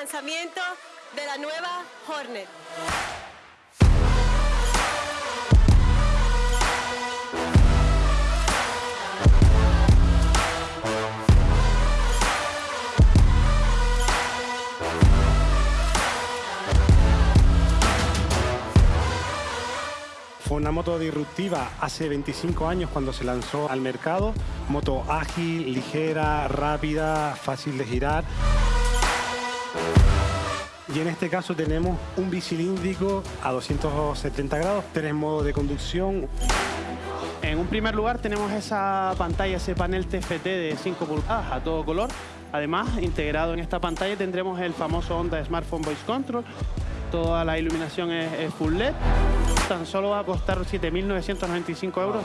lanzamiento de la nueva Hornet. Fue una moto disruptiva hace 25 años cuando se lanzó al mercado. Moto ágil, ligera, rápida, fácil de girar. Y en este caso tenemos un bicilíndrico a 270 grados, tres modos de conducción. En un primer lugar tenemos esa pantalla, ese panel TFT de 5 pulgadas a todo color. Además, integrado en esta pantalla tendremos el famoso Honda Smartphone Voice Control. Toda la iluminación es, es full LED. Tan solo va a costar 7.995 euros.